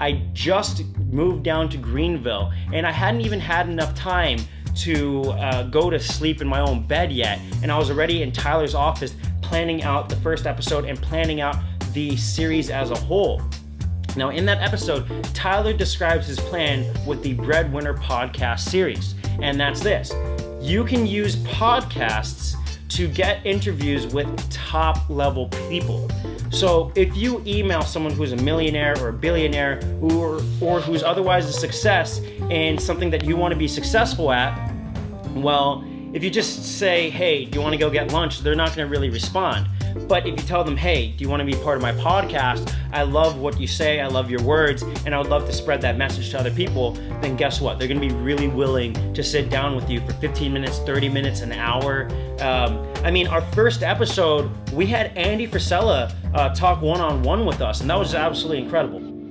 I just moved down to Greenville and I hadn't even had enough time to uh, go to sleep in my own bed yet. And I was already in Tyler's office planning out the first episode and planning out the series as a whole. Now, in that episode, Tyler describes his plan with the Breadwinner podcast series, and that's this you can use podcasts to get interviews with top level people. So if you email someone who's a millionaire or a billionaire or, or who's otherwise a success in something that you want to be successful at, well, if you just say, hey, do you want to go get lunch? They're not going to really respond. But if you tell them, hey, do you want to be part of my podcast? I love what you say, I love your words, and I would love to spread that message to other people, then guess what? They're going to be really willing to sit down with you for 15 minutes, 30 minutes, an hour. Um, I mean, our first episode, we had Andy Frisella uh, talk one on one with us, and that was absolutely incredible.